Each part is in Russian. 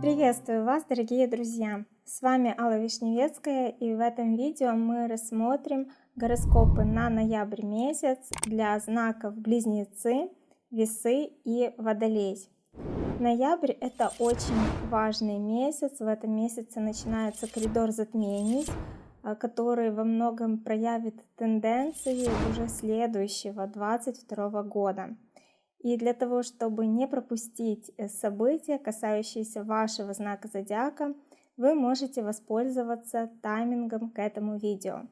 Приветствую вас, дорогие друзья! С вами Алла Вишневецкая и в этом видео мы рассмотрим гороскопы на ноябрь месяц для знаков Близнецы, Весы и Водолей. Ноябрь это очень важный месяц, в этом месяце начинается коридор затмений, который во многом проявит тенденции уже следующего 22 года. И для того, чтобы не пропустить э, события, касающиеся вашего знака зодиака, вы можете воспользоваться таймингом к этому видео.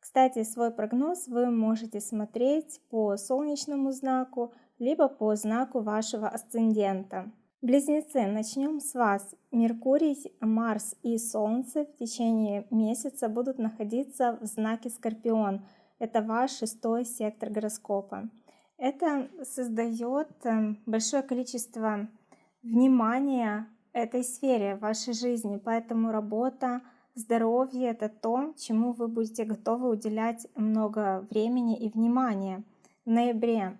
Кстати, свой прогноз вы можете смотреть по солнечному знаку, либо по знаку вашего асцендента. Близнецы, начнем с вас. Меркурий, Марс и Солнце в течение месяца будут находиться в знаке Скорпион. Это ваш шестой сектор гороскопа. Это создает эм, большое количество внимания этой сфере вашей жизни, поэтому работа, здоровье — это то, чему вы будете готовы уделять много времени и внимания в ноябре.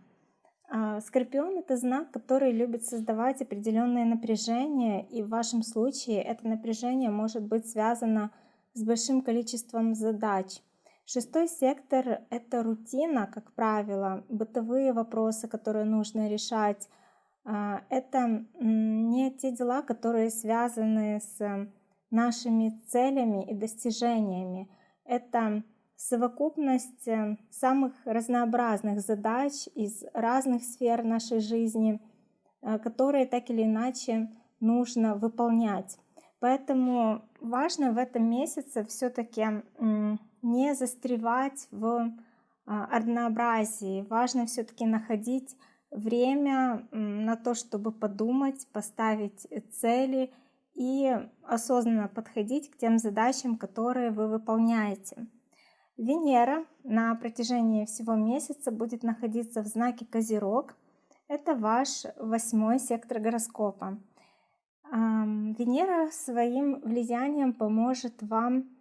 А, Скорпион — это знак, который любит создавать определенное напряжение, и в вашем случае это напряжение может быть связано с большим количеством задач — Шестой сектор — это рутина, как правило, бытовые вопросы, которые нужно решать. А, это не те дела, которые связаны с нашими целями и достижениями. Это совокупность э, самых разнообразных задач из разных сфер нашей жизни, э, которые так или иначе нужно выполнять. Поэтому важно в этом месяце все-таки не застревать в а, однообразии. Важно все-таки находить время на то, чтобы подумать, поставить цели и осознанно подходить к тем задачам, которые вы выполняете. Венера на протяжении всего месяца будет находиться в знаке Козерог. Это ваш восьмой сектор гороскопа. Венера своим влиянием поможет вам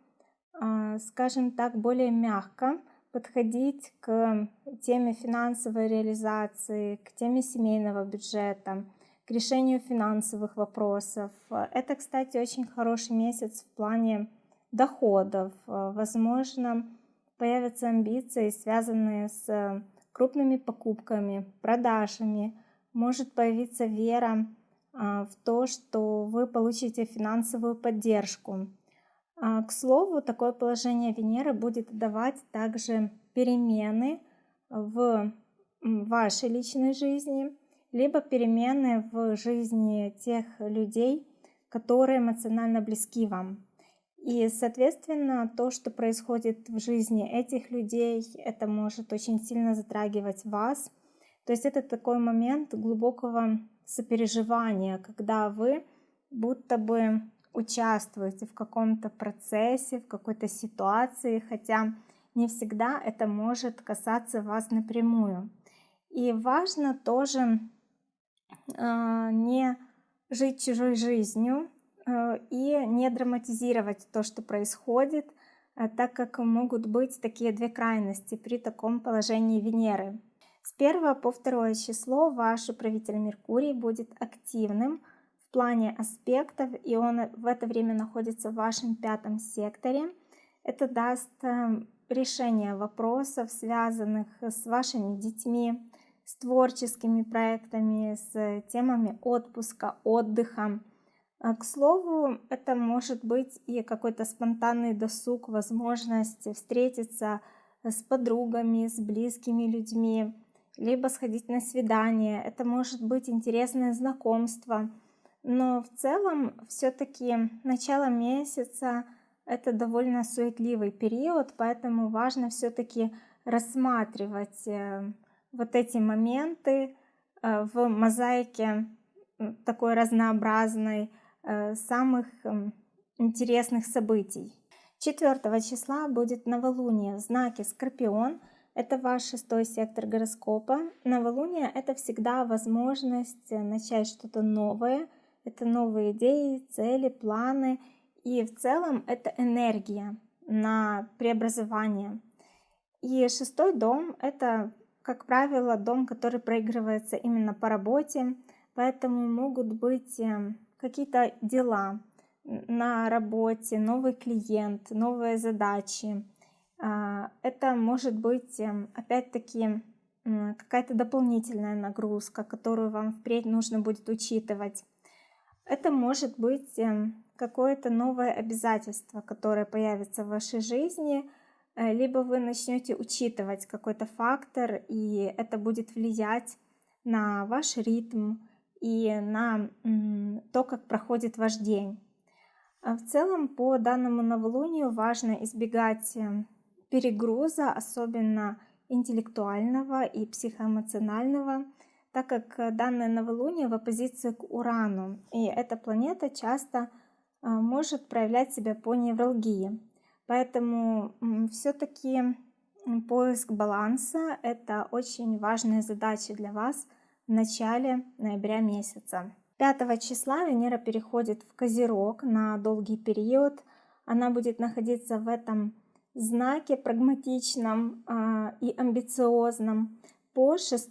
а, скажем так, более мягко подходить к теме финансовой реализации, к теме семейного бюджета, к решению финансовых вопросов. Это, кстати, очень хороший месяц в плане доходов. Возможно, появятся амбиции, связанные с крупными покупками, продажами. Может появиться вера а, в то, что вы получите финансовую поддержку. А, к слову, такое положение Венеры будет давать также перемены в вашей личной жизни, либо перемены в жизни тех людей, которые эмоционально близки вам. И, соответственно, то, что происходит в жизни этих людей, это может очень сильно затрагивать вас. То есть это такой момент глубокого сопереживания, когда вы будто бы участвуете в каком-то процессе, в какой-то ситуации, хотя не всегда это может касаться вас напрямую. И важно тоже э, не жить чужой жизнью и не драматизировать то, что происходит, э, так как могут быть такие две крайности при таком положении Венеры. С 1 по 2 число ваш управитель Меркурий будет активным, плане аспектов, и он в это время находится в вашем пятом секторе. Это даст эм, решение вопросов, связанных с вашими детьми, с творческими проектами, с темами отпуска, отдыха. А, к слову, это может быть и какой-то спонтанный досуг, возможность встретиться с подругами, с близкими людьми, либо сходить на свидание. Это может быть интересное знакомство – но в целом все-таки начало месяца это довольно суетливый период, поэтому важно все-таки рассматривать э, вот эти моменты э, в мозаике такой разнообразной самых интересных событий. 4 числа будет новолуние в знаке Скорпион. Это ваш шестой сектор гороскопа. Новолуние — это всегда возможность начать что-то новое — это новые идеи, цели, планы. И в целом это энергия на преобразование. И шестой дом — это как правило, дом, который проигрывается именно по работе, поэтому могут быть эм, какие-то дела на работе, новый клиент, новые задачи. А, это может быть, эм, опять-таки, какая-то дополнительная нагрузка, которую вам впредь нужно будет учитывать. Это может быть эм, какое-то новое обязательство, которое появится в вашей жизни, э, либо вы начнете учитывать какой-то фактор, и это будет влиять на ваш ритм и на то, как проходит ваш день. А в целом, по данному новолунию важно избегать эм, перегруза, особенно интеллектуального и психоэмоционального, так как данное новолуние в оппозиции к Урану, и эта планета часто а, может проявлять себя по невралгии. Поэтому все-таки поиск баланса – это очень важная задача для вас в начале ноября месяца. 5 числа Венера переходит в Козерог на долгий период. Она будет находиться в этом знаке прагматичном э, и амбициозном по 6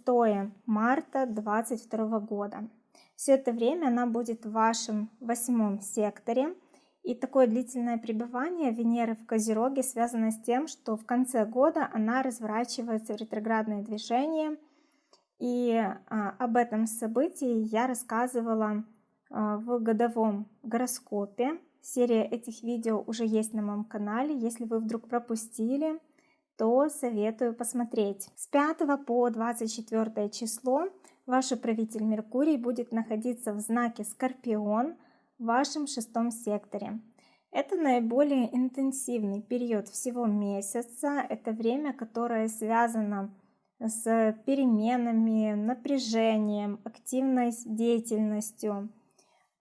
марта 2022 года. Все это время она будет в вашем восьмом секторе. И такое длительное пребывание Венеры в Козероге связано с тем, что в конце года она разворачивается в ретроградное движение. И а, об этом событии я рассказывала а, в годовом гороскопе Серия этих видео уже есть на моем канале. Если вы вдруг пропустили, то советую посмотреть. С 5 по 24 число ваш управитель Меркурий будет находиться в знаке Скорпион в вашем шестом секторе. Это наиболее интенсивный период всего месяца. Это время, которое связано с переменами, напряжением, активной деятельностью,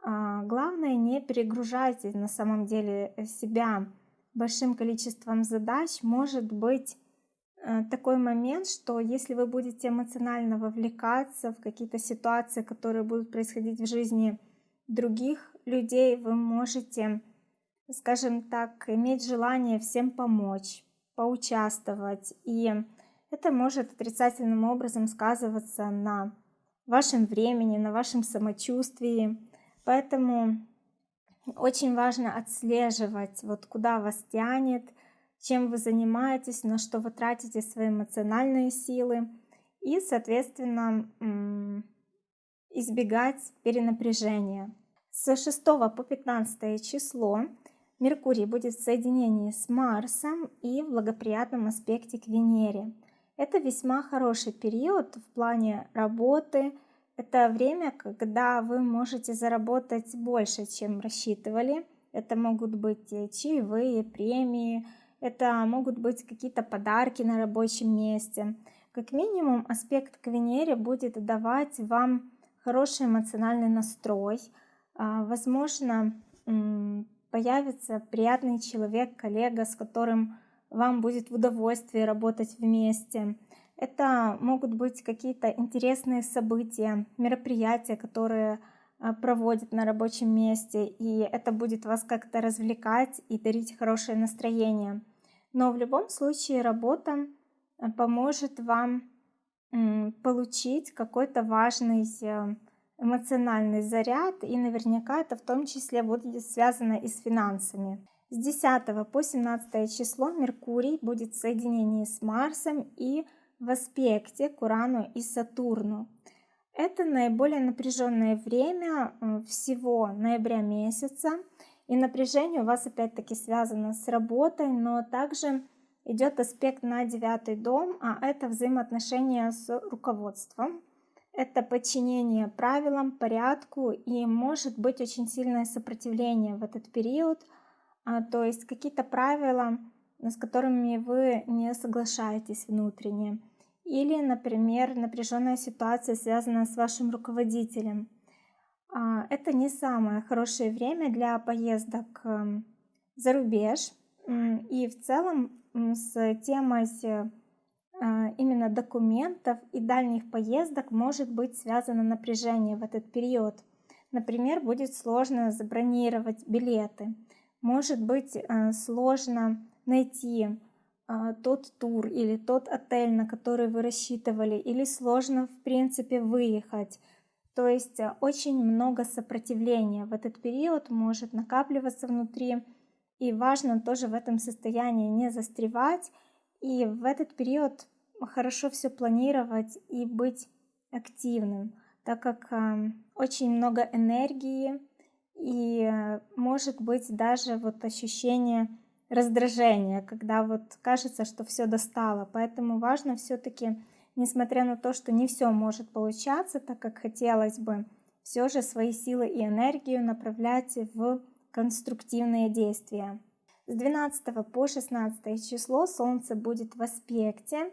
а, главное, не перегружайте на самом деле себя большим количеством задач. Может быть э, такой момент, что если вы будете эмоционально вовлекаться в какие-то ситуации, которые будут происходить в жизни других людей, вы можете, скажем так, иметь желание всем помочь, поучаствовать. И это может отрицательным образом сказываться на вашем времени, на вашем самочувствии. Поэтому очень важно отслеживать, вот куда вас тянет, чем вы занимаетесь, на что вы тратите свои эмоциональные силы и, соответственно, избегать перенапряжения. С 6 по 15 число Меркурий будет в соединении с Марсом и в благоприятном аспекте к Венере. Это весьма хороший период в плане работы, это время, когда вы можете заработать больше, чем рассчитывали. Это могут быть чаевые, премии, это могут быть какие-то подарки на рабочем месте. Как минимум, аспект к Венере будет давать вам хороший эмоциональный настрой. А, возможно, появится приятный человек, коллега, с которым вам будет в удовольствии работать вместе. Это могут быть какие-то интересные события, мероприятия, которые а, проводят на рабочем месте, и это будет вас как-то развлекать и дарить хорошее настроение. Но в любом случае работа а, поможет вам получить какой-то важный э, эмоциональный заряд, и наверняка это в том числе будет связано и с финансами. С 10 по 17 число Меркурий будет в соединении с Марсом и в аспекте к Урану и Сатурну. Это наиболее напряженное время всего ноября месяца. И напряжение у вас опять-таки связано с работой, но также идет аспект на девятый дом, а это взаимоотношения с руководством. Это подчинение правилам, порядку и может быть очень сильное сопротивление в этот период. А, то есть какие-то правила, с которыми вы не соглашаетесь внутренне. Или, например, напряженная ситуация связана с вашим руководителем. А, это не самое хорошее время для поездок эм, за рубеж. И в целом с темой э, именно документов и дальних поездок может быть связано напряжение в этот период. Например, будет сложно забронировать билеты. Может быть э, сложно найти а, тот тур или тот отель, на который вы рассчитывали, или сложно в принципе выехать. То есть э, очень много сопротивления в этот период может накапливаться внутри, и важно тоже в этом состоянии не застревать, и в этот период хорошо все планировать и быть активным, так как э, очень много энергии и э, может быть даже вот ощущение раздражения, когда вот кажется, что все достало. Поэтому важно все-таки, несмотря на то, что не все может получаться так, как хотелось бы, все же свои силы и энергию направлять в конструктивные действия. С 12 по 16 число Солнце будет в аспекте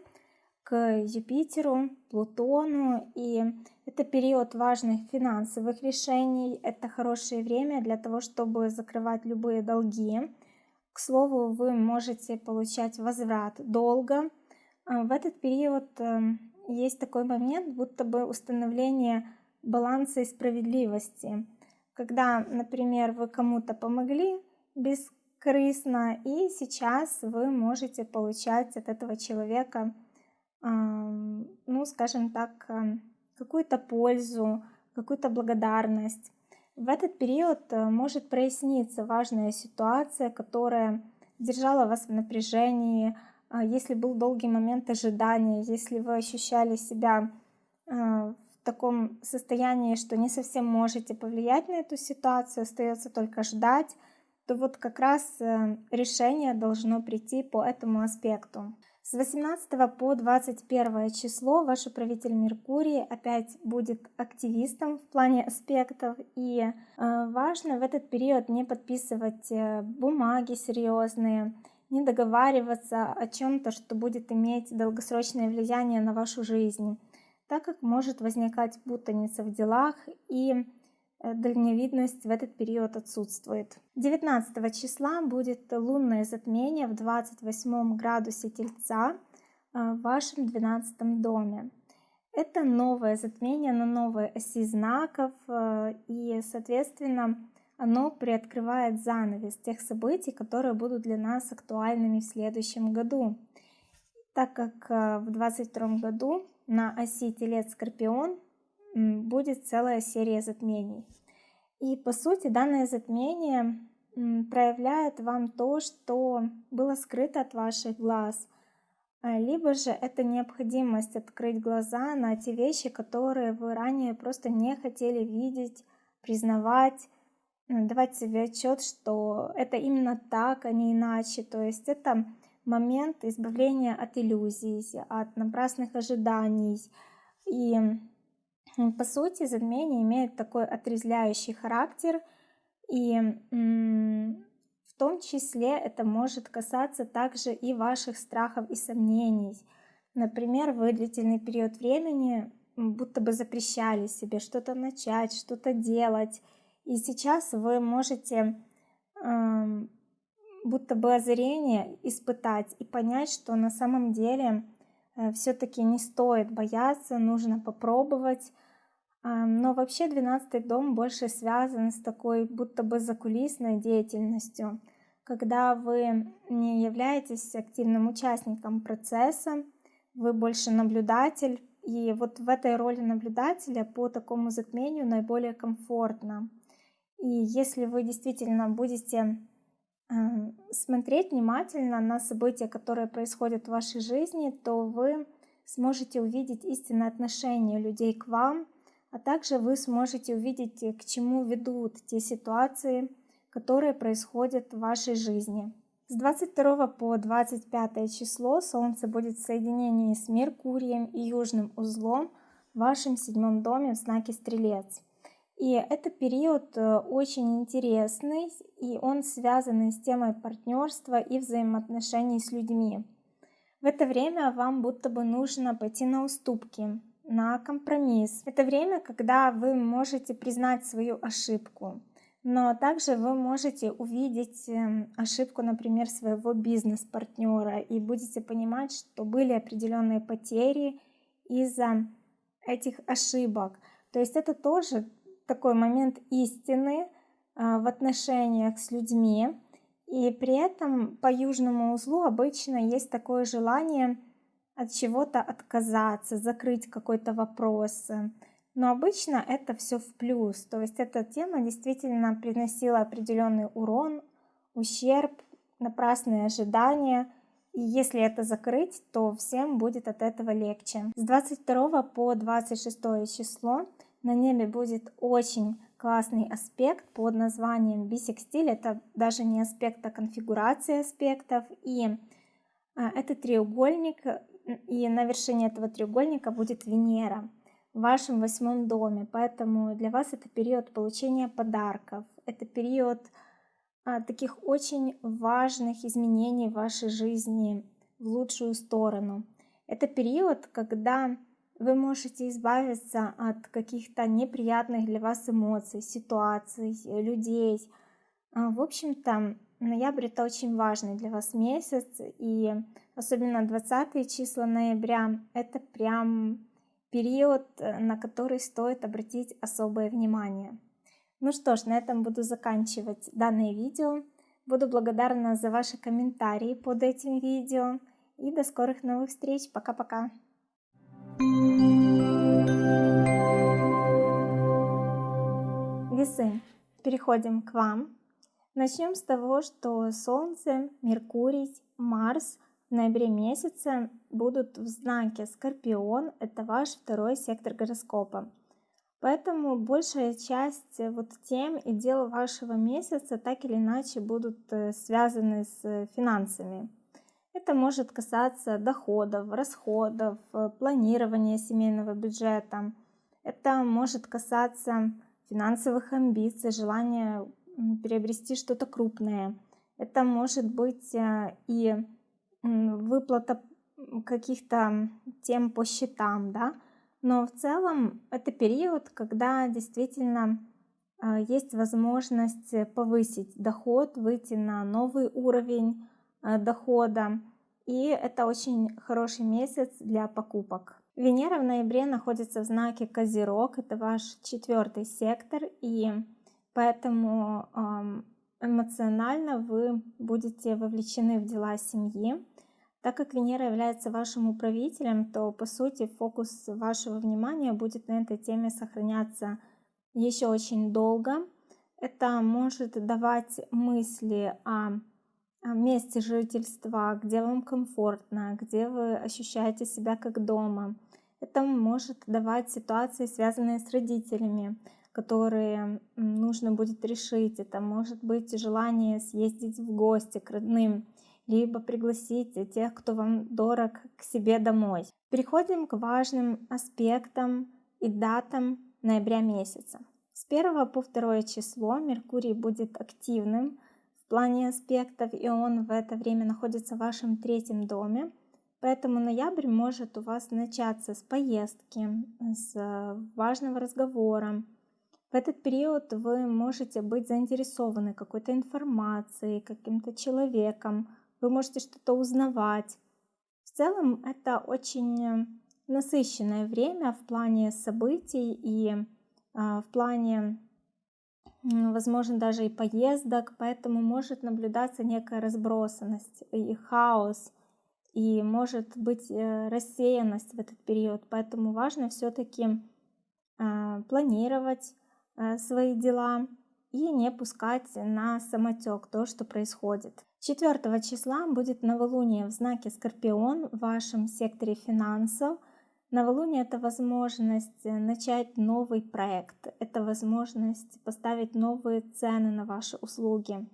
Юпитеру, Плутону, и это период важных финансовых решений, это хорошее время для того, чтобы закрывать любые долги, к слову, вы можете получать возврат долга. А, в этот период эм, есть такой момент, будто бы установление баланса и справедливости. Когда, например, вы кому-то помогли бескорыстно, и сейчас вы можете получать от этого человека, ну, скажем так, какую-то пользу, какую-то благодарность. В этот период э, может проясниться важная ситуация, которая держала вас в напряжении, а, если был долгий момент ожидания, если вы ощущали себя э, в таком состоянии, что не совсем можете повлиять на эту ситуацию, остается только ждать, то вот как раз э, решение должно прийти по этому аспекту. С 18 по 21 число ваш управитель Меркурий опять будет активистом в плане аспектов. И э, важно в этот период не подписывать э, бумаги серьезные, не договариваться о чем-то, что будет иметь долгосрочное влияние на вашу жизнь, так как может возникать путаница в делах и дальневидность в этот период отсутствует. 19 числа будет лунное затмение в 28 градусе Тельца э, в вашем 12 доме. Это новое затмение на новой оси знаков, э, и, соответственно, оно приоткрывает занавес тех событий, которые будут для нас актуальными в следующем году. Так как в 2022 году на оси Телец-Скорпион будет целая серия затмений. И по сути данное затмение проявляет вам то, что было скрыто от ваших глаз. А, либо же это необходимость открыть глаза на те вещи, которые вы ранее просто не хотели видеть, признавать, давать себе отчет, что это именно так, а не иначе. То есть это момент избавления от иллюзий, от напрасных ожиданий. И по сути, затмение имеет такой отрезвляющий характер, и в том числе это может касаться также и ваших страхов и сомнений. Например, вы длительный период времени будто бы запрещали себе что-то начать, что-то делать, и сейчас вы можете э, будто бы озарение испытать и понять, что на самом деле э, все-таки не стоит бояться, нужно попробовать, но вообще 12 дом больше связан с такой будто бы закулисной деятельностью, когда вы не являетесь активным участником процесса, вы больше наблюдатель, и вот в этой роли наблюдателя по такому затмению наиболее комфортно. И если вы действительно будете смотреть внимательно на события, которые происходят в вашей жизни, то вы сможете увидеть истинное отношение людей к вам, а также вы сможете увидеть, к чему ведут те ситуации, которые происходят в вашей жизни. С 22 по 25 число Солнце будет в соединении с Меркурием и Южным узлом в вашем седьмом доме в знаке Стрелец. И это период э, очень интересный, и он связан с темой партнерства и взаимоотношений с людьми. В это время вам будто бы нужно пойти на уступки, на компромисс. Это время, когда вы можете признать свою ошибку, но также вы можете увидеть эм, ошибку, например, своего бизнес-партнера и будете понимать, что были определенные потери из-за этих ошибок. То есть это тоже такой момент истины а, в отношениях с людьми. И при этом по южному узлу обычно есть такое желание от чего-то отказаться, закрыть какой-то вопрос. Но обычно это все в плюс. То есть эта тема действительно приносила определенный урон, ущерб, напрасные ожидания. И если это закрыть, то всем будет от этого легче. С 22 по 26 число на небе будет очень классный аспект под названием бисекстиль. Это даже не аспект, а конфигурация аспектов. И а, это треугольник, и на вершине этого треугольника будет Венера в вашем восьмом доме. Поэтому для вас это период получения подарков. Это период а, таких очень важных изменений в вашей жизни в лучшую сторону. Это период, когда вы можете избавиться от каких-то неприятных для вас эмоций, ситуаций, людей. А, в общем-то, ноябрь это очень важный для вас месяц, и особенно 20 числа ноября это прям период, на который стоит обратить особое внимание. Ну что ж, на этом буду заканчивать данное видео. Буду благодарна за ваши комментарии под этим видео. И до скорых новых встреч. Пока-пока. Весы. Переходим к вам. Начнем с того, что Солнце, Меркурий, Марс в ноябре месяце будут в знаке Скорпион. Это ваш второй сектор гороскопа. Поэтому большая часть э, вот тем и дел вашего месяца так или иначе будут э, связаны с финансами. Это может касаться доходов, расходов, э, планирования семейного бюджета. Это может касаться финансовых амбиций, желания приобрести что-то крупное. Это может быть и выплата каких-то тем по счетам, да, но в целом это период, когда действительно а, есть возможность повысить доход, выйти на новый уровень а, дохода. И это очень хороший месяц для покупок. Венера в ноябре находится в знаке Козерог, это ваш четвертый сектор, и поэтому эмоционально вы будете вовлечены в дела семьи. Так как Венера является вашим управителем, то по сути фокус вашего внимания будет на этой теме сохраняться еще очень долго. Это может давать мысли о, месте жительства, где вам комфортно, где вы ощущаете себя как дома. Это может давать ситуации, связанные с родителями, которые нужно будет решить. Это может быть желание съездить в гости к родным либо пригласить тех, кто вам дорог, к себе домой. Переходим к важным аспектам и датам ноября месяца. С 1 по 2 число Меркурий будет активным в плане аспектов, и он в это время находится в вашем третьем доме. Поэтому ноябрь может у вас начаться с поездки, с важного разговора. В этот период вы можете быть заинтересованы какой-то информацией, каким-то человеком, вы можете что-то узнавать. В целом это очень насыщенное время в плане событий и а, в плане, возможно, даже и поездок, поэтому может наблюдаться некая разбросанность и хаос, и может быть э, рассеянность в этот период. Поэтому важно все-таки планировать э, свои дела и не пускать на самотек то, что происходит. 4 числа будет новолуние в знаке Скорпион в вашем секторе финансов. Новолуние – это возможность начать новый проект, это возможность поставить новые цены на ваши услуги,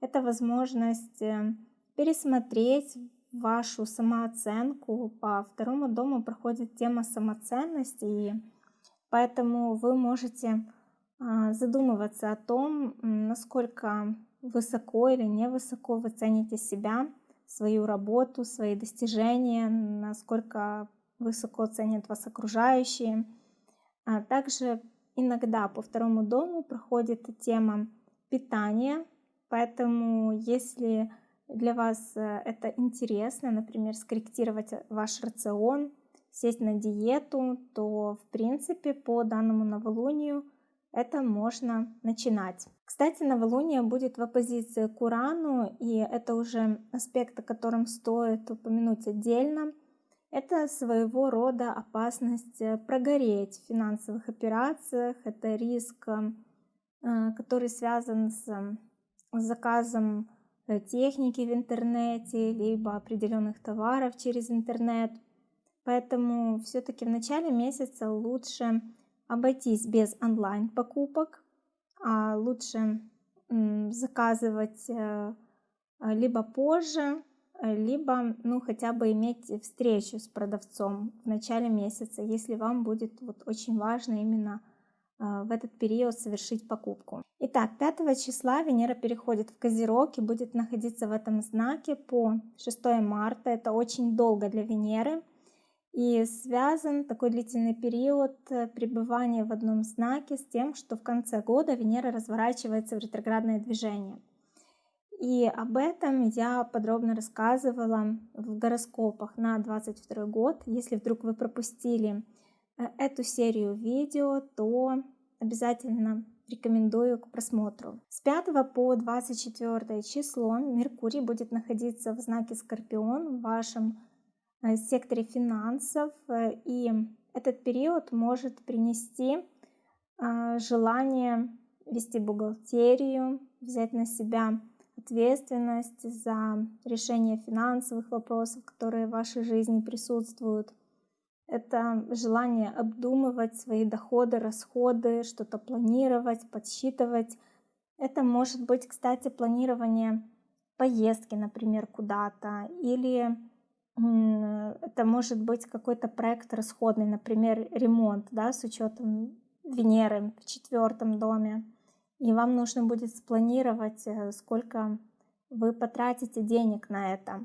это возможность э, пересмотреть вашу самооценку. По второму дому проходит тема самоценности, и поэтому вы можете а, задумываться о том, насколько высоко или невысоко вы цените себя, свою работу, свои достижения, насколько высоко ценят вас окружающие. А также иногда по второму дому проходит тема питания, поэтому если для вас э, это интересно, например, скорректировать ваш рацион, сесть на диету, то в принципе по данному новолунию это можно начинать. Кстати, новолуние будет в оппозиции к Урану, и это уже аспект, о котором стоит упомянуть отдельно. Это своего рода опасность э, прогореть в финансовых операциях, это риск, э, который связан с заказом э, техники в интернете, либо определенных товаров через интернет. Поэтому все-таки в начале месяца лучше обойтись без онлайн покупок, а лучше заказывать э, либо позже, либо ну хотя бы иметь встречу с продавцом в начале месяца, если вам будет вот очень важно именно э, в этот период совершить покупку. Итак, 5 числа Венера переходит в Козерог и будет находиться в этом знаке по 6 марта. Это очень долго для Венеры. И связан такой длительный период э, пребывания в одном знаке с тем, что в конце года Венера разворачивается в ретроградное движение. И об этом я подробно рассказывала в гороскопах на 22 год. Если вдруг вы пропустили э, эту серию видео, то обязательно рекомендую к просмотру. С 5 по 24 число Меркурий будет находиться в знаке Скорпион в вашем секторе финансов, э, и этот период может принести а, желание вести бухгалтерию, взять на себя ответственность за решение финансовых вопросов, которые в вашей жизни присутствуют. Это желание обдумывать свои доходы, расходы, что-то планировать, подсчитывать. Это может быть, кстати, планирование поездки, например, куда-то, или это может быть какой-то проект расходный, например, ремонт, да, с учетом Венеры в четвертом доме. И вам нужно будет спланировать, э, сколько вы потратите денег на это.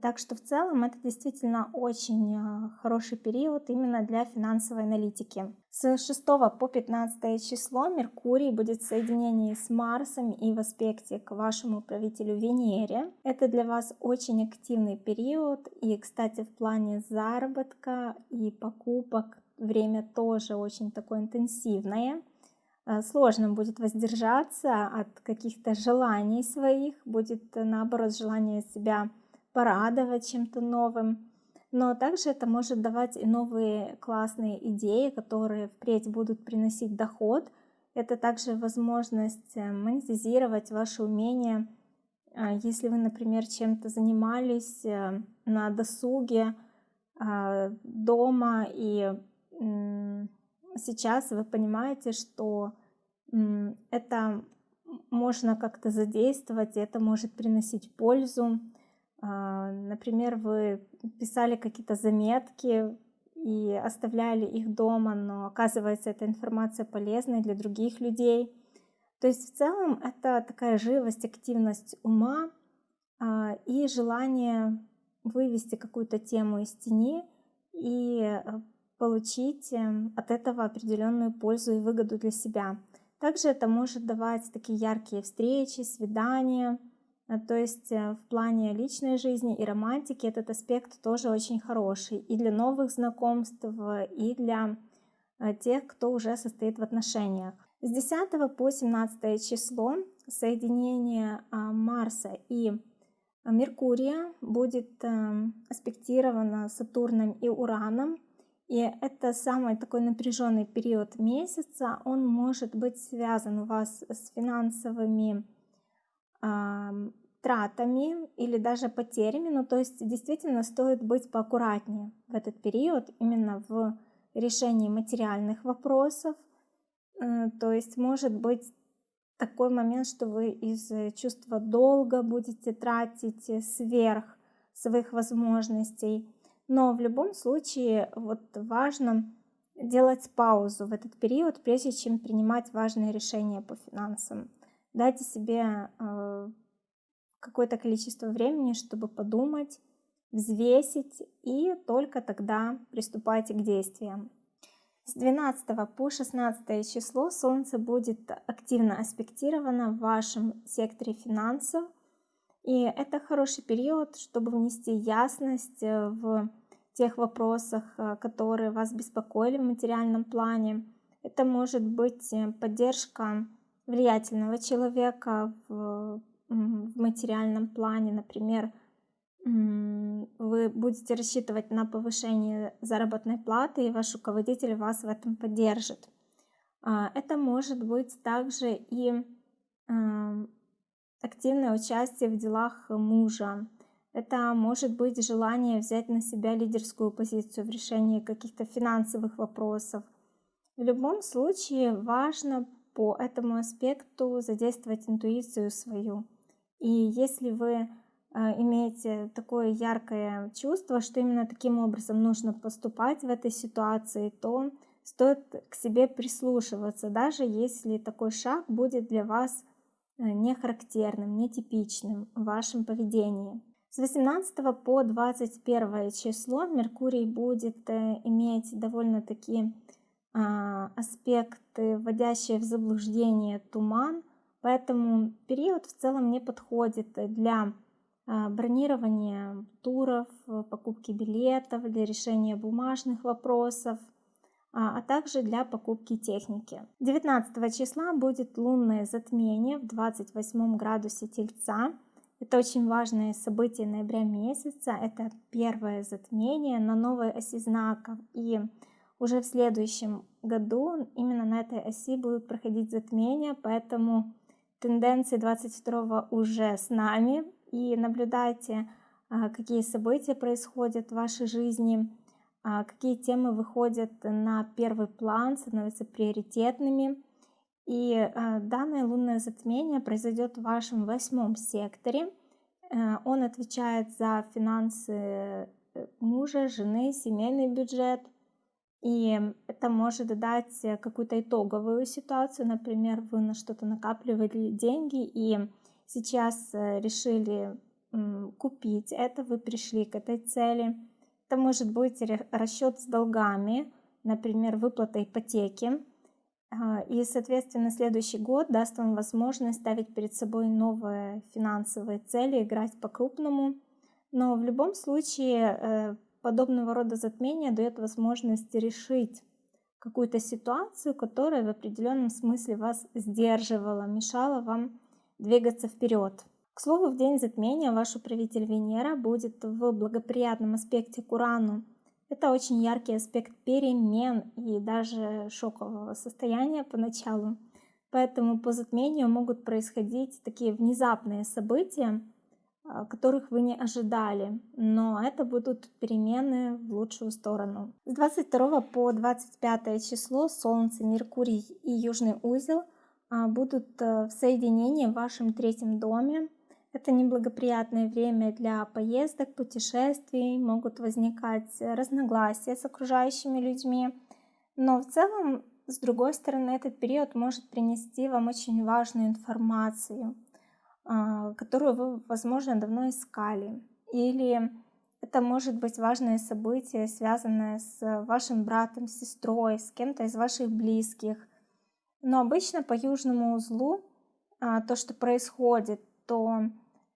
Так что в целом это действительно очень э, хороший период именно для финансовой аналитики. С 6 по 15 число Меркурий будет в соединении с Марсом и в аспекте к вашему правителю Венере. Это для вас очень активный период. И, кстати, в плане заработка и покупок время тоже очень такое интенсивное. Э, сложно будет воздержаться от каких-то желаний своих, будет наоборот желание себя порадовать чем-то новым. Но также это может давать и новые классные идеи, которые впредь будут приносить доход. Это также возможность э, монетизировать ваши умения. А, если вы, например, чем-то занимались э, на досуге а, дома, и сейчас вы понимаете, что это можно как-то задействовать, это может приносить пользу. А, например, вы писали какие-то заметки и оставляли их дома, но оказывается эта информация полезной для других людей. То есть в целом это такая живость, активность ума а, и желание вывести какую-то тему из тени и э, получить эм, от этого определенную пользу и выгоду для себя. Также это может давать такие яркие встречи, свидания, то есть э, в плане личной жизни и романтики этот аспект тоже очень хороший и для новых знакомств, и для э, тех, кто уже состоит в отношениях. С 10 по 17 число соединение а, Марса и Меркурия будет аспектировано Сатурном и Ураном. И это самый такой напряженный период месяца. Он может быть связан у вас с финансовыми тратами или даже потерями. Ну, то есть действительно стоит быть поаккуратнее в этот период именно в решении материальных вопросов. Э, то есть может быть такой момент, что вы из чувства долга будете тратить сверх своих возможностей. Но в любом случае вот важно делать паузу в этот период, прежде чем принимать важные решения по финансам. Дайте себе э, какое-то количество времени, чтобы подумать, взвесить и только тогда приступайте к действиям. С 12 по 16 число Солнце будет активно аспектировано в вашем секторе финансов. И это хороший период, чтобы внести ясность э, в тех вопросах, э, которые вас беспокоили в материальном плане. Это может быть поддержка влиятельного человека в, в материальном плане, например, вы будете рассчитывать на повышение заработной платы, и ваш руководитель вас в этом поддержит. А, это может быть также и активное участие в делах мужа. Это может быть желание взять на себя лидерскую позицию в решении каких-то финансовых вопросов. В любом случае важно по этому аспекту задействовать интуицию свою. И если вы а, имеете такое яркое чувство, что именно таким образом нужно поступать в этой ситуации, то стоит к себе прислушиваться, даже если такой шаг будет для вас э, не характерным, нетипичным в вашем поведении. С 18 по 21 число Меркурий будет э, иметь довольно-таки аспекты, вводящие в заблуждение туман, поэтому период в целом не подходит для а, бронирования туров, покупки билетов, для решения бумажных вопросов, а, а также для покупки техники. 19 числа будет лунное затмение в 28 градусе Тельца. Это очень важное событие ноября месяца. Это первое затмение на новой оси знаков. И уже в следующем году именно на этой оси будут проходить затмения, поэтому тенденции 22 уже с нами и наблюдайте, а, какие события происходят в вашей жизни, а, какие темы выходят на первый план, становятся приоритетными. И а, данное лунное затмение произойдет в вашем восьмом секторе. Э, он отвечает за финансы э, мужа, жены, семейный бюджет. И это может дать какую-то итоговую ситуацию. Например, вы на что-то накапливали деньги и сейчас э, решили купить это, вы пришли к этой цели. Это может быть расчет с долгами, например, выплата ипотеки. А, и, соответственно, следующий год даст вам возможность ставить перед собой новые финансовые цели, играть по-крупному. Но в любом случае э, подобного рода затмение дает возможность решить какую-то ситуацию, которая в определенном смысле вас сдерживала, мешала вам двигаться вперед. К слову, в день затмения ваш управитель Венера будет в благоприятном аспекте к Урану. Это очень яркий аспект перемен и даже шокового состояния поначалу. Поэтому по затмению могут происходить такие внезапные события, которых вы не ожидали, но это будут перемены в лучшую сторону. С 22 по 25 число Солнце, Меркурий и Южный узел – а, будут э, в соединении в вашем третьем доме. Это неблагоприятное время для поездок, путешествий, могут возникать разногласия с окружающими людьми. Но в целом, с другой стороны, этот период может принести вам очень важную информацию, а, которую вы, возможно, давно искали. Или это может быть важное событие, связанное с вашим братом, сестрой, с кем-то из ваших близких – но обычно по южному узлу а, то, что происходит, то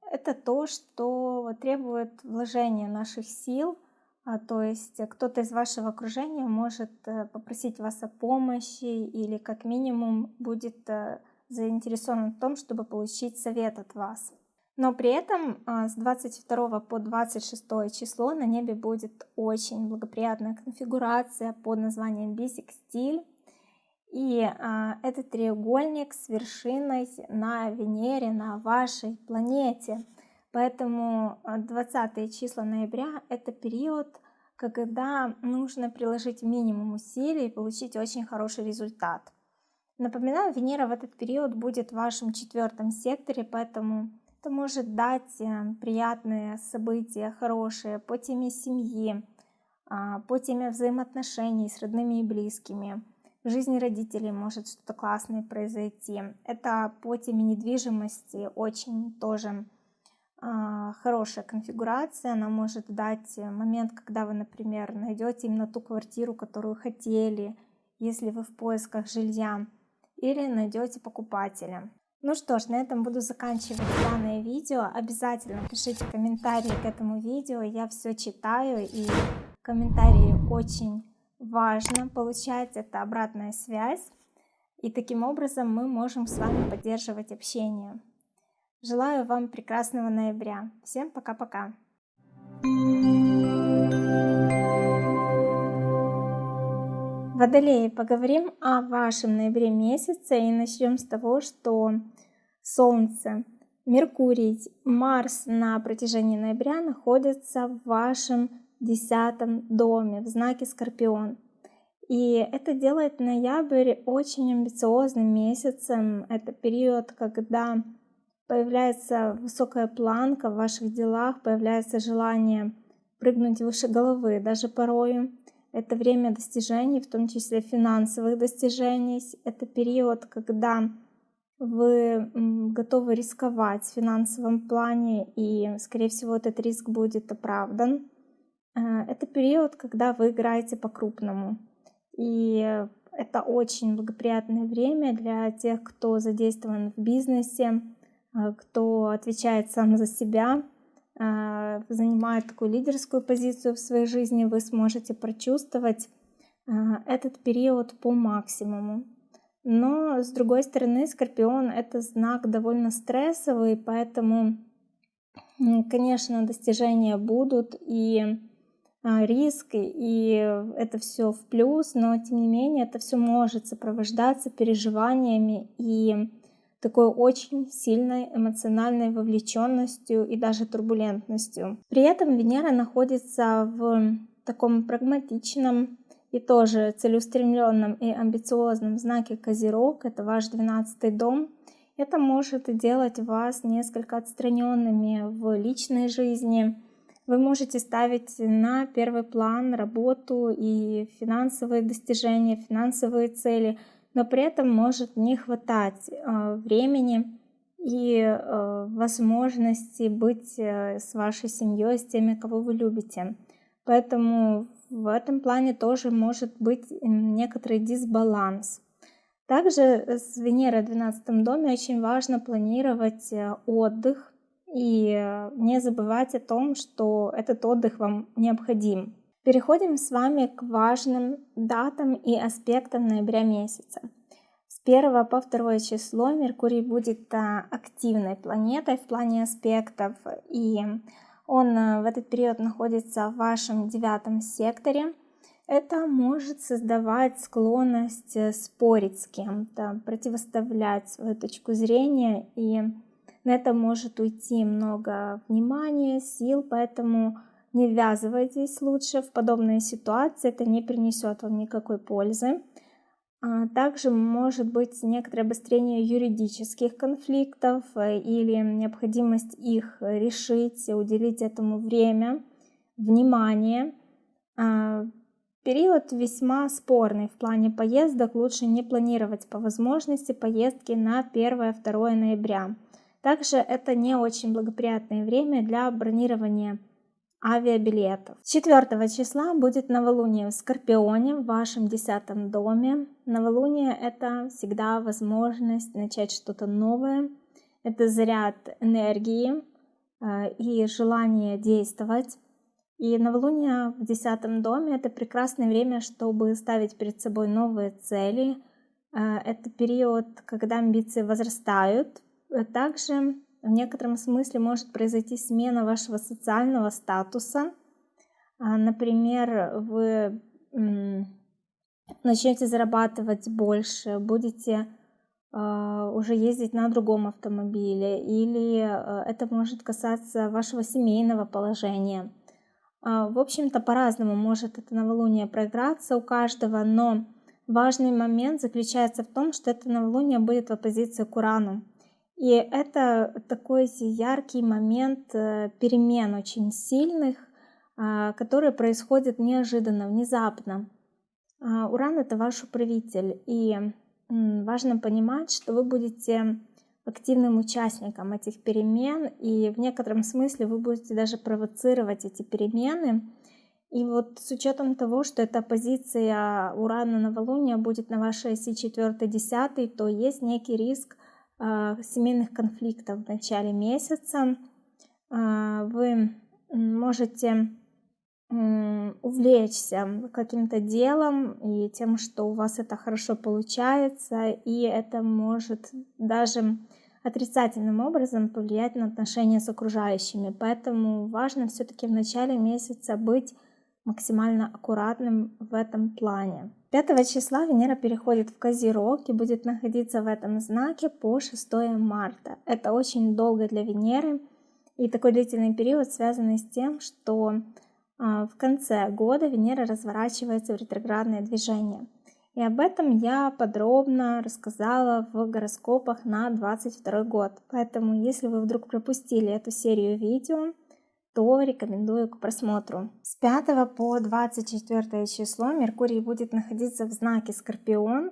это то, что требует вложения наших сил. А, то есть кто-то из вашего окружения может э, попросить вас о помощи или как минимум будет э, заинтересован в том, чтобы получить совет от вас. Но при этом а, с 22 по 26 число на небе будет очень благоприятная конфигурация под названием бисекстиль. И а, этот треугольник с вершиной на Венере, на вашей планете. Поэтому 20 а, числа ноября это период, когда нужно приложить минимум усилий и получить очень хороший результат. Напоминаю, Венера в этот период будет в вашем четвертом секторе, поэтому это может дать э, приятные события, хорошие по теме семьи, а, по теме взаимоотношений с родными и близкими в жизни родителей может что-то классное произойти. Это по теме недвижимости очень тоже э, хорошая конфигурация. Она может дать момент, когда вы, например, найдете именно ту квартиру, которую хотели, если вы в поисках жилья, или найдете покупателя. Ну что ж, на этом буду заканчивать данное видео. Обязательно пишите комментарии к этому видео. Я все читаю и комментарии очень важно получать это обратная связь. И таким образом мы можем с вами поддерживать общение. Желаю вам прекрасного ноября. Всем пока-пока. Водолеи, поговорим о вашем ноябре месяце и начнем с того, что Солнце, Меркурий, Марс на протяжении ноября находятся в вашем десятом доме в знаке Скорпион. И это делает ноябрь очень амбициозным месяцем. Это период, когда появляется высокая планка в ваших делах, появляется желание прыгнуть выше головы, даже порою. Это время достижений, в том числе финансовых достижений. Это период, когда вы готовы рисковать в финансовом плане, и, скорее всего, этот риск будет оправдан. Э, это период, когда вы играете по-крупному. И это очень благоприятное время для тех, кто задействован в бизнесе, э, кто отвечает сам за себя, занимает такую лидерскую позицию в своей жизни, вы сможете прочувствовать этот период по максимуму. Но, с другой стороны, Скорпион — это знак довольно стрессовый, поэтому, конечно, достижения будут, и а, риск, и это все в плюс, но тем не менее это все может сопровождаться переживаниями и такой очень сильной эмоциональной вовлеченностью и даже турбулентностью. При этом Венера находится в таком прагматичном и тоже целеустремленном и амбициозном знаке Козерог, это ваш 12 дом, это может делать вас несколько отстраненными в личной жизни, вы можете ставить на первый план работу и финансовые достижения, финансовые цели, но при этом может не хватать э, времени и э, возможности быть э, с вашей семьей, с теми, кого вы любите. Поэтому в этом плане тоже может быть некоторый дисбаланс. Также с Венерой в 12 доме очень важно планировать отдых, и не забывать о том, что этот отдых вам необходим. Переходим с вами к важным датам и аспектам ноября месяца. С 1 по 2 число Меркурий будет э, активной планетой в плане аспектов, и он э, в этот период находится в вашем девятом секторе. Это может создавать склонность спорить с кем-то, противоставлять свою точку зрения и на это может уйти много внимания, сил, поэтому не ввязывайтесь лучше в подобные ситуации, это не принесет вам никакой пользы. А также может быть некоторое обострение юридических конфликтов э, или необходимость их решить, уделить этому время, внимание. А, период весьма спорный в плане поездок, лучше не планировать по возможности поездки на 1-2 ноября. Также это не очень благоприятное время для бронирования авиабилетов. 4 числа будет новолуние в Скорпионе в вашем десятом доме. Новолуние это всегда возможность начать что-то новое. Это заряд энергии э, и желание действовать. И новолуние в десятом доме это прекрасное время, чтобы ставить перед собой новые цели. Э, это период, когда амбиции возрастают, также в некотором смысле может произойти смена вашего социального статуса. А, например, вы начнете зарабатывать больше, будете а, уже ездить на другом автомобиле, или э, это может касаться вашего семейного положения. А, в общем-то, по-разному может это новолуние проиграться у каждого, но важный момент заключается в том, что это новолуние будет в оппозиции к Урану. И это такой яркий момент э, перемен очень сильных, а, которые происходят неожиданно, внезапно. А, Уран это ваш управитель, и важно понимать, что вы будете активным участником этих перемен, и в некотором смысле вы будете даже провоцировать эти перемены. И вот с учетом того, что эта позиция Урана новолуния будет на вашей оси 4-10, то есть некий риск семейных конфликтов в начале месяца. А, вы можете увлечься каким-то делом и тем, что у вас это хорошо получается, и это может даже отрицательным образом повлиять на отношения с окружающими. Поэтому важно все-таки в начале месяца быть максимально аккуратным в этом плане. 5 числа Венера переходит в Козерог и будет находиться в этом знаке по 6 марта. Это очень долго для Венеры и такой длительный период связанный с тем, что а, в конце года Венера разворачивается в ретроградное движение. И об этом я подробно рассказала в гороскопах на 22 год. Поэтому, если вы вдруг пропустили эту серию видео, то рекомендую к просмотру. С 5 по 24 число Меркурий будет находиться в знаке Скорпион.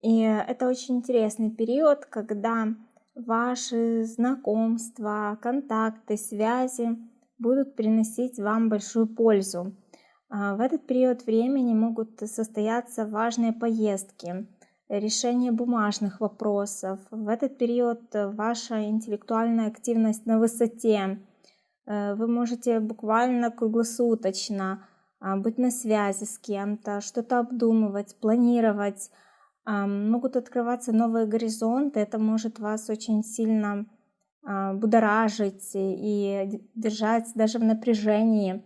И это очень интересный период, когда ваши знакомства, контакты, связи будут приносить вам большую пользу. А, в этот период времени могут состояться важные поездки, решение бумажных вопросов. В этот период ваша интеллектуальная активность на высоте. Э, вы можете буквально круглосуточно а, быть на связи с кем-то, что-то обдумывать, планировать. А, могут открываться новые горизонты, это может вас очень сильно а, будоражить и держать даже в напряжении.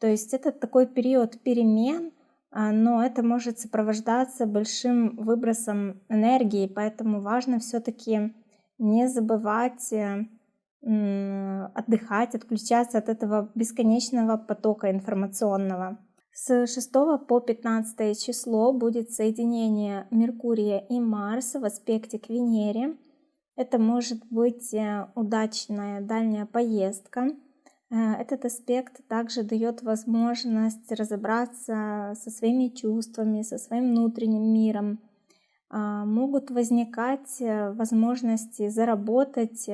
То есть это такой период перемен, но это может сопровождаться большим выбросом энергии, поэтому важно все-таки не забывать э, отдыхать, отключаться от этого бесконечного потока информационного. С 6 по 15 число будет соединение Меркурия и Марса в аспекте к Венере. Это может быть э, удачная дальняя поездка. Э, этот аспект также дает возможность разобраться со своими чувствами, со своим внутренним миром. А, могут возникать э, возможности заработать,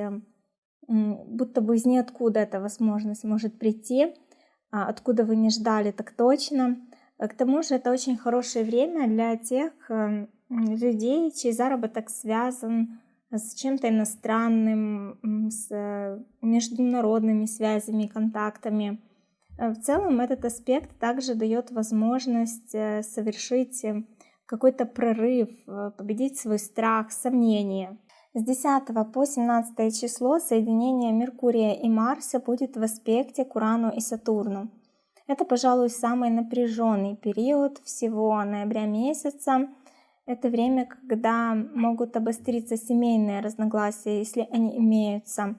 будто бы из ниоткуда эта возможность может прийти, а, откуда вы не ждали так точно. К тому же это очень хорошее время для тех людей, чей заработок связан с чем-то иностранным, с э, международными связями, контактами. Э, в целом этот аспект также дает возможность э, совершить какой-то прорыв, победить свой страх, сомнения. С 10 по 17 число соединение Меркурия и Марса будет в аспекте к Урану и Сатурну. Это, пожалуй, самый напряженный период всего ноября месяца. Это время, когда могут обостриться семейные разногласия, если они имеются.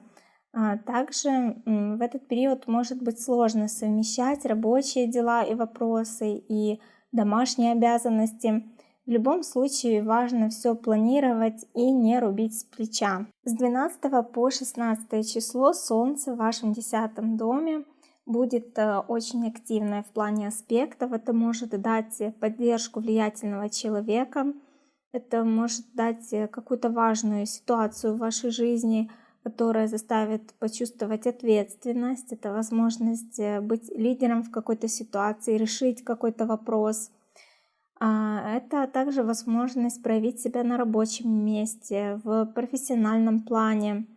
А также в этот период может быть сложно совмещать рабочие дела и вопросы и домашние обязанности. В любом случае важно все планировать и не рубить с плеча. С 12 по 16 число Солнце в вашем десятом доме будет э, очень активное в плане аспектов. Это может дать поддержку влиятельного человека. Это может дать э, какую-то важную ситуацию в вашей жизни, которая заставит почувствовать ответственность. Это возможность э, быть лидером в какой-то ситуации, решить какой-то вопрос. А, это также возможность проявить себя на рабочем месте, в профессиональном плане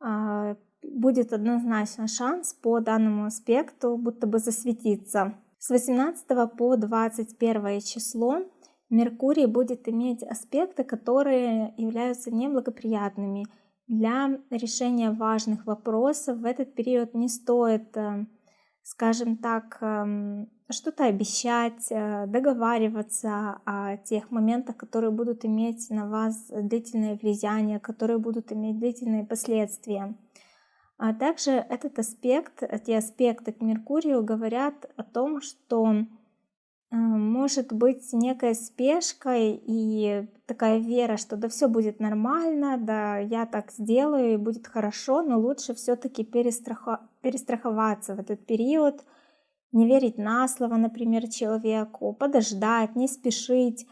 а, будет однозначно шанс по данному аспекту будто бы засветиться. С 18 по 21 число Меркурий будет иметь аспекты, которые являются неблагоприятными. Для решения важных вопросов в этот период не стоит, э, скажем так, эм, что-то обещать, э, договариваться о тех моментах, которые будут иметь на вас длительное влияние, которые будут иметь длительные последствия. А также этот аспект, эти аспекты к Меркурию говорят о том, что э, может быть некая спешка и такая вера, что да все будет нормально, да я так сделаю и будет хорошо, но лучше все-таки перестрахо... перестраховаться в этот период, не верить на слово, например, человеку, подождать, не спешить,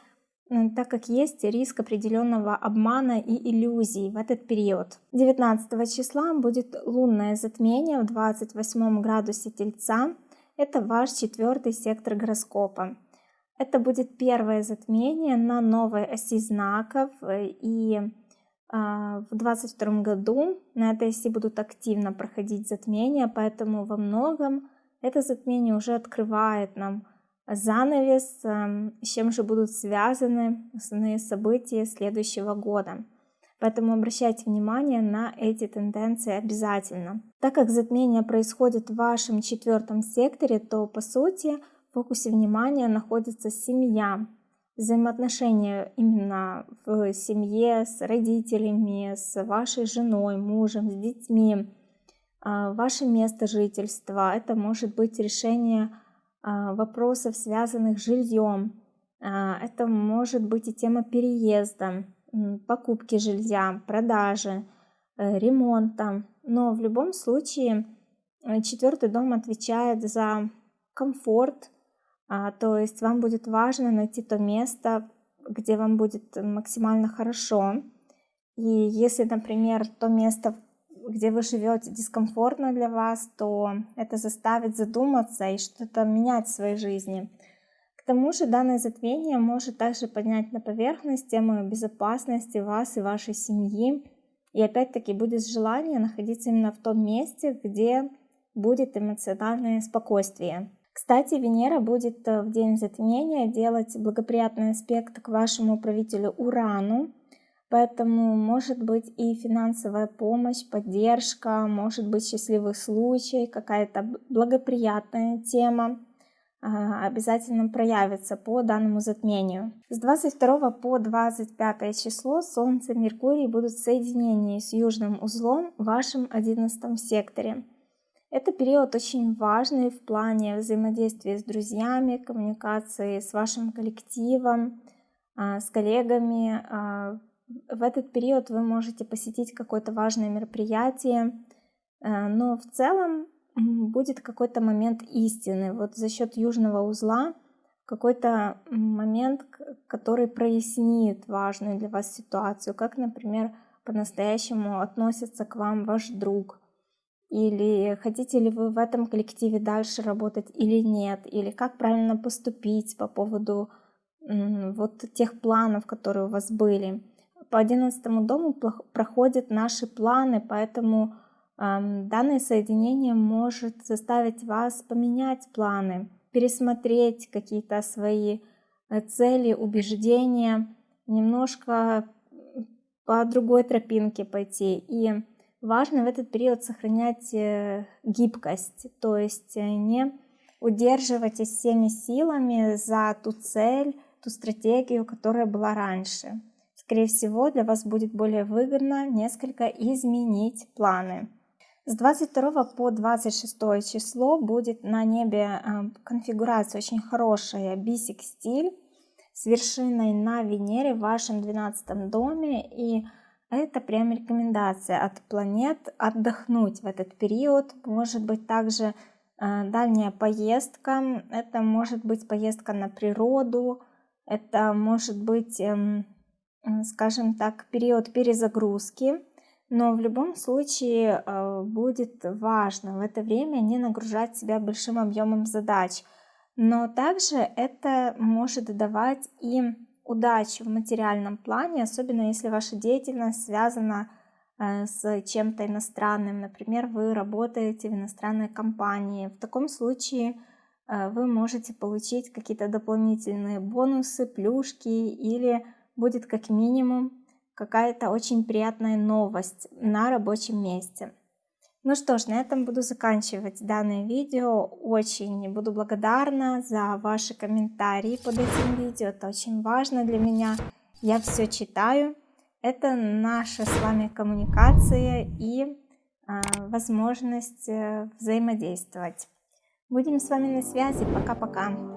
так как есть риск определенного обмана и иллюзий в этот период. 19 числа будет лунное затмение в 28 градусе Тельца. Это ваш четвертый сектор гороскопа. Это будет первое затмение на новой оси знаков, и а, в 2022 году на этой оси будут активно проходить затмения, поэтому во многом это затмение уже открывает нам занавес, эм, с чем же будут связаны основные события следующего года. Поэтому обращайте внимание на эти тенденции обязательно. Так как затмение происходит в вашем четвертом секторе, то по сути в фокусе внимания находится семья, взаимоотношения именно в семье с родителями, с вашей женой, мужем, с детьми, ваше место жительства. Это может быть решение а, вопросов, связанных с жильем. А, это может быть и тема переезда, покупки жилья, продажи, э, ремонта. Но в любом случае э, четвертый дом отвечает за комфорт, а, то есть вам будет важно найти то место, где вам будет максимально хорошо. И если, например, то место, где вы живете, дискомфортно для вас, то это заставит задуматься и что-то менять в своей жизни. К тому же данное затмение может также поднять на поверхность тему безопасности вас и вашей семьи. И опять-таки будет желание находиться именно в том месте, где будет эмоциональное спокойствие. Кстати, Венера будет э, в день затмения делать благоприятный аспект к вашему правителю Урану, поэтому может быть и финансовая помощь, поддержка, может быть счастливый случай, какая-то благоприятная тема а, обязательно проявится по данному затмению. С 22 по 25 число Солнце и Меркурий будут в соединении с южным узлом в вашем 11 секторе. Это период очень важный в плане взаимодействия с друзьями, коммуникации с вашим коллективом, а, с коллегами. В этот период вы можете посетить какое-то важное мероприятие, а, но в целом будет какой-то момент истины. Вот за счет южного узла какой-то момент, который прояснит важную для вас ситуацию, как, например, по-настоящему относится к вам ваш друг – или хотите ли вы в этом коллективе дальше работать или нет, или как правильно поступить по поводу вот тех планов, которые у вас были. По одиннадцатому дому проходят наши планы, поэтому э, данное соединение может заставить вас поменять планы, пересмотреть какие-то свои э, цели, убеждения, немножко по другой тропинке пойти. И Важно в этот период сохранять э, гибкость, то есть э, не удерживайтесь всеми силами за ту цель, ту стратегию, которая была раньше. Скорее всего, для вас будет более выгодно несколько изменить планы. С 22 по 26 число будет на небе э, конфигурация очень хорошая бисик стиль с вершиной на Венере в вашем 12 доме и это прям рекомендация от планет отдохнуть в этот период. Может быть также э, дальняя поездка. Это может быть поездка на природу. Это может быть, э, скажем так, период перезагрузки. Но в любом случае э, будет важно в это время не нагружать себя большим объемом задач. Но также это может давать и удачи в материальном плане, особенно если ваша деятельность связана э, с чем-то иностранным. Например, вы работаете в иностранной компании. В таком случае э, вы можете получить какие-то дополнительные бонусы, плюшки или будет как минимум какая-то очень приятная новость на рабочем месте. Ну что ж, на этом буду заканчивать данное видео. Очень буду благодарна за ваши комментарии под этим видео. Это очень важно для меня. Я все читаю. Это наша с вами коммуникация и э, возможность взаимодействовать. Будем с вами на связи. Пока-пока.